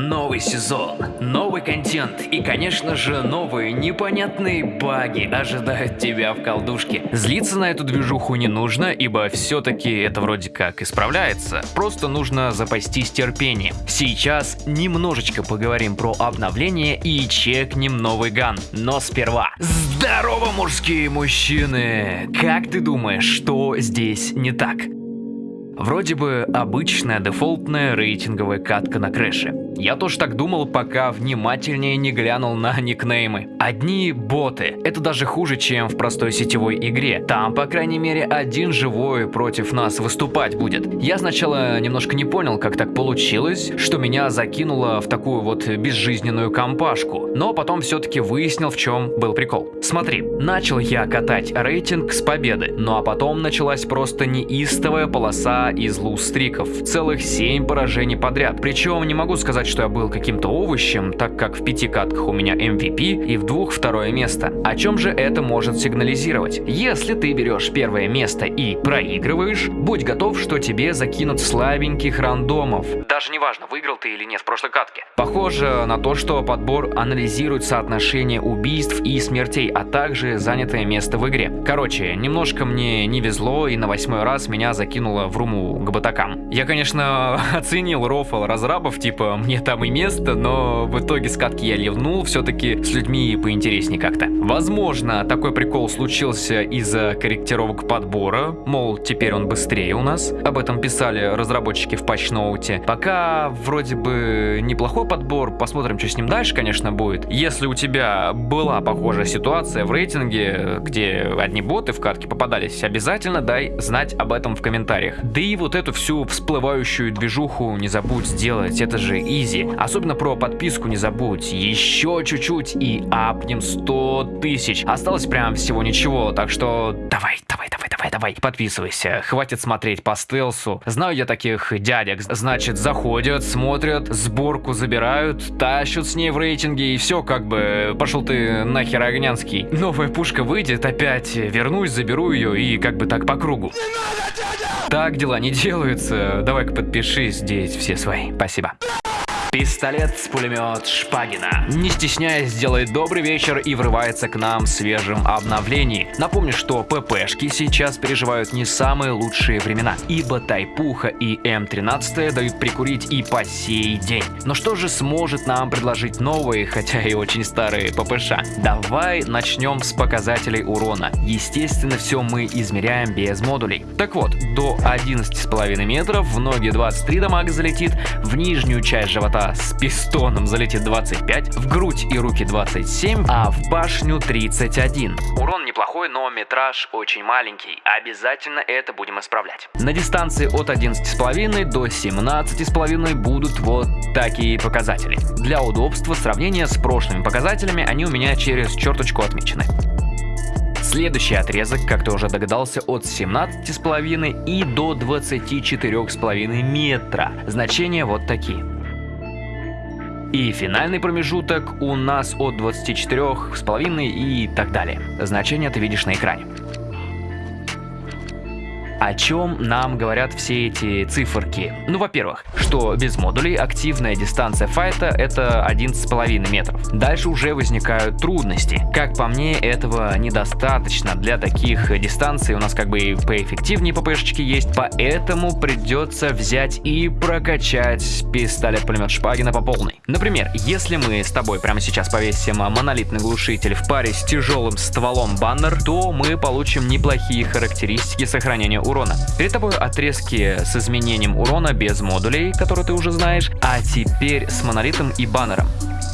Новый сезон, новый контент и, конечно же, новые непонятные баги ожидают тебя в колдушке. Злиться на эту движуху не нужно, ибо все-таки это вроде как исправляется. Просто нужно запастись терпением. Сейчас немножечко поговорим про обновление и чекнем новый ган. Но сперва... Здорово, мужские мужчины! Как ты думаешь, что здесь не так? Вроде бы обычная дефолтная рейтинговая катка на Crash е. Я тоже так думал, пока внимательнее не глянул на никнеймы. Одни боты. Это даже хуже, чем в простой сетевой игре. Там, по крайней мере, один живой против нас выступать будет. Я сначала немножко не понял, как так получилось, что меня закинуло в такую вот безжизненную компашку. Но потом все-таки выяснил, в чем был прикол. Смотри, начал я катать рейтинг с победы. Ну а потом началась просто неистовая полоса из lose streak ов. Целых 7 поражений подряд. Причем не могу сказать, что я был каким-то овощем, так как в пяти катках у меня MVP и в двух второе место. О чем же это может сигнализировать? Если ты берешь первое место и проигрываешь, будь готов, что тебе закинут слабеньких рандомов. Даже не важно, выиграл ты или нет в прошлой катке. Похоже на то, что подбор анализирует соотношение убийств и смертей, а также занятое место в игре. Короче, немножко мне не везло и на восьмой раз меня закинуло в руму к батакам. Я, конечно, оценил рофл разрабов, типа мне там и место, но в итоге скатки я ливнул все-таки с людьми поинтереснее как-то. Возможно, такой прикол случился из-за корректировок подбора, мол, теперь он быстрее у нас. Об этом писали разработчики в патчноуте. Пока вроде бы неплохой подбор, посмотрим, что с ним дальше, конечно, будет. Если у тебя была похожая ситуация в рейтинге, где одни боты в катке попадались, обязательно дай знать об этом в комментариях. Да и вот эту всю всплывающую движуху не забудь сделать, это же изи. Особенно про подписку не забудь. Еще чуть-чуть и апнем 100 тысяч. Осталось прям всего ничего, так что давай, давай, давай, давай, давай, подписывайся. Хватит смотреть по стелсу. Знаю я таких дядек. Значит, заходят, смотрят, сборку забирают, тащут с ней в рейтинге и все, как бы, пошел ты нахер огнянский. Новая пушка выйдет, опять вернусь, заберу ее и как бы так по кругу. Так дела не делаются. Давай-ка подпишись, здесь все свои. Спасибо. Пистолет пулемет Шпагина. Не стесняясь, делает добрый вечер и врывается к нам свежим обновлением. Напомню, что ППшки сейчас переживают не самые лучшие времена, ибо Тайпуха и М13 дают прикурить и по сей день. Но что же сможет нам предложить новые, хотя и очень старые ППШ? Давай начнем с показателей урона. Естественно, все мы измеряем без модулей. Так вот, до 11,5 метров в ноги 23 дамага залетит, в нижнюю часть живота живота с пистоном залетит 25, в грудь и руки 27, а в башню 31. Урон неплохой, но метраж очень маленький. Обязательно это будем исправлять. На дистанции от 11,5 до 17,5 будут вот такие показатели. Для удобства сравнения с прошлыми показателями они у меня через черточку отмечены. Следующий отрезок, как ты уже догадался, от 17,5 и до 24,5 метра. Значения вот такие. И финальный промежуток у нас от 24,5 и так далее. Значение ты видишь на экране. О чем нам говорят все эти циферки? Ну, во-первых, что без модулей активная дистанция файта это 11,5 метров. Дальше уже возникают трудности. Как по мне, этого недостаточно. Для таких дистанций у нас как бы и поэффективнее ППшечки есть, поэтому придется взять и прокачать пистолет-пулемет Шпагина по полной. Например, если мы с тобой прямо сейчас повесим монолитный глушитель в паре с тяжелым стволом баннер, то мы получим неплохие характеристики сохранения урона. Перед тобой отрезки с изменением урона без модулей, которые ты уже знаешь, а теперь с монолитом и баннером.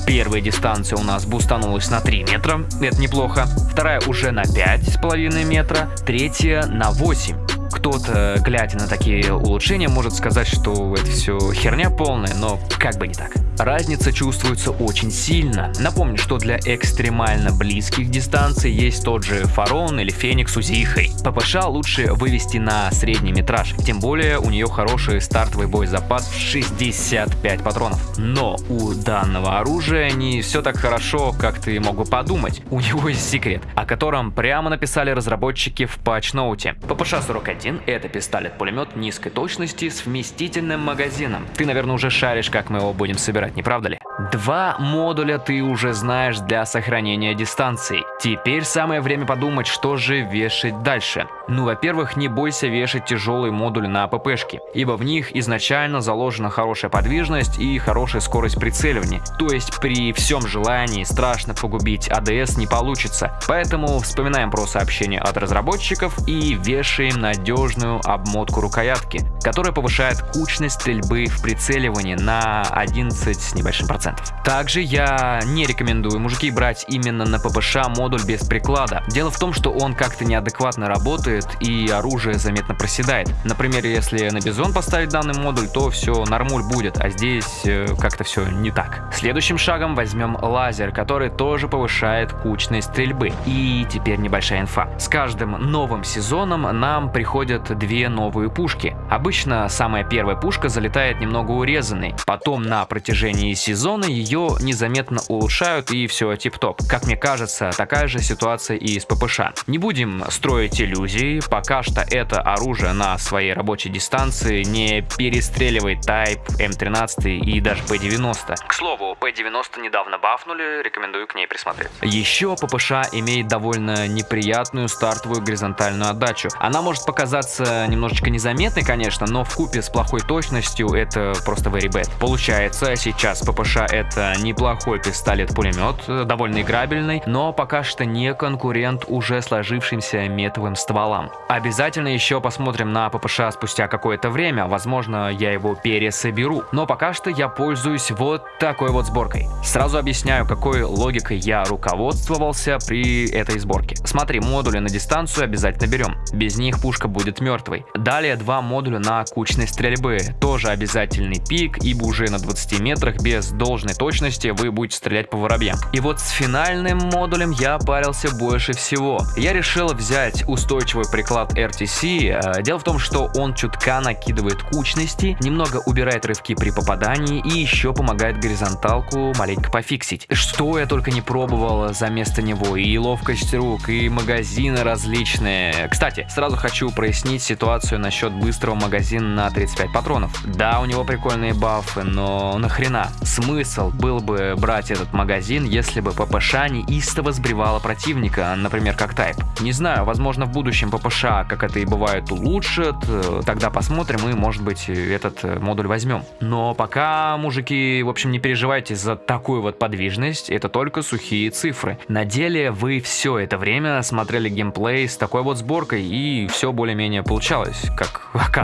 Первая дистанция у нас бустанулась на 3 метра, это неплохо. Вторая уже на 5,5 метра, третья на 8 кто-то, глядя на такие улучшения, может сказать, что это все херня полная, но как бы не так. Разница чувствуется очень сильно. Напомню, что для экстремально близких дистанций есть тот же Фарон или Феникс Узихой. ППШ лучше вывести на средний метраж, тем более у нее хороший стартовый боезапас в 65 патронов. Но у данного оружия не все так хорошо, как ты мог бы подумать. У него есть секрет, о котором прямо написали разработчики в патчноуте. ППШ-41 М – это пистолет-пулемет низкой точности с вместительным магазином. Ты, наверное, уже шаришь, как мы его будем собирать, не правда ли? Два модуля ты уже знаешь для сохранения дистанции. Теперь самое время подумать, что же вешать дальше. Ну, во-первых, не бойся вешать тяжелый модуль на ППшки, ибо в них изначально заложена хорошая подвижность и хорошая скорость прицеливания. То есть при всем желании страшно погубить АДС не получится. Поэтому вспоминаем про сообщение от разработчиков и вешаем надежную обмотку рукоятки, которая повышает кучность стрельбы в прицеливании на 11 с небольшим процентов. Также я не рекомендую мужики брать именно на ППШ модуль без приклада. Дело в том, что он как-то неадекватно работает и оружие заметно проседает. Например, если на бизон поставить данный модуль, то все нормуль будет, а здесь э, как-то все не так. Следующим шагом возьмем лазер, который тоже повышает кучность стрельбы. И теперь небольшая инфа. С каждым новым сезоном нам приходят две новые пушки. Обычно самая первая пушка залетает немного урезанной, потом на протяжении сезона ее незаметно улучшают и все тип-топ. Как мне кажется, такая же ситуация и с ППШ. Не будем строить иллюзии, пока что это оружие на своей рабочей дистанции не перестреливает Type, М13 и даже P90. К слову, P90 недавно бафнули, рекомендую к ней присмотреть. Еще ППШ имеет довольно неприятную стартовую горизонтальную отдачу. Она может показаться немножечко незаметной, конечно, но в купе с плохой точностью это просто very bad. Получается, сейчас ППШ это неплохой пистолет-пулемет, довольно играбельный, но пока что не конкурент уже сложившимся метовым стволам. Обязательно еще посмотрим на ППШ спустя какое-то время, возможно я его пересоберу, но пока что я пользуюсь вот такой вот сборкой. Сразу объясняю, какой логикой я руководствовался при этой сборке. Смотри, модули на дистанцию обязательно берем, без них пушка будет мертвой. Далее два модуля на кучность стрельбы, тоже обязательный пик, ибо уже на 20 метрах без должной точности вы будете стрелять по воробьям. И вот с финальным модулем я парился больше всего. Я решил взять устойчивый приклад RTC. Э, дело в том, что он чутка накидывает кучности, немного убирает рывки при попадании и еще помогает горизонталку маленько пофиксить. Что я только не пробовал за место него. И ловкость рук, и магазины различные. Кстати, сразу хочу прояснить ситуацию насчет быстрого магазина на 35 патронов. Да, у него прикольные бафы, но нахрена? Смысл был бы брать этот магазин, если бы ППШ не истово сбривала противника, например, как Type. Не знаю, возможно в будущем ППШ, как это и бывает, улучшит, э, тогда посмотрим и, может быть, этот э, модуль возьмем. Но пока, мужики, в общем, не переживайте за такую вот подвижность, это только сухие цифры. На деле вы все это время смотрели геймплей с такой вот сборкой и все более-менее получалось, как оказывается.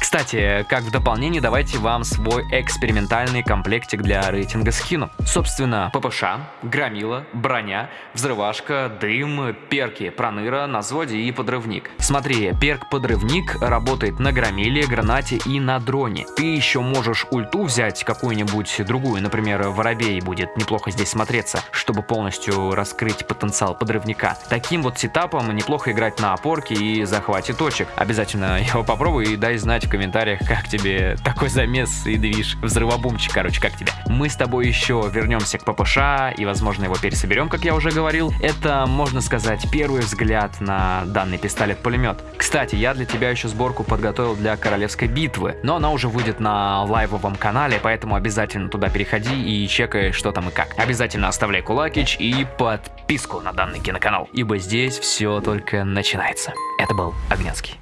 Кстати, как в дополнение, давайте вам свой экспериментальный комплектик для рейтинга скину. Собственно, ППШ, громила, броня, взрывашка, дым, перки, проныра, на взводе и подрывник. Смотри, перк-подрывник работает на громиле, гранате и на дроне. Ты еще можешь ульту взять какую-нибудь другую, например, воробей будет неплохо здесь смотреться, чтобы полностью раскрыть потенциал подрывника. Таким вот сетапом неплохо играть на опорке и захвате точек. Обязательно его попробуй и дай знать в комментариях, как тебе такой замес и движ, взрывобумчик, короче, как тебе. Мы с тобой еще вернемся к ППШ и, возможно, его пересоберем, как я уже говорил. Это, можно сказать, первый взгляд на данный пистолет-пулемет. Кстати, я для тебя еще сборку подготовил для королевской битвы, но она уже выйдет на лайвовом канале, поэтому обязательно туда переходи и чекай, что там и как. Обязательно оставляй кулакич и подписку на данный киноканал, ибо здесь все только начинается. Это был Огнянский.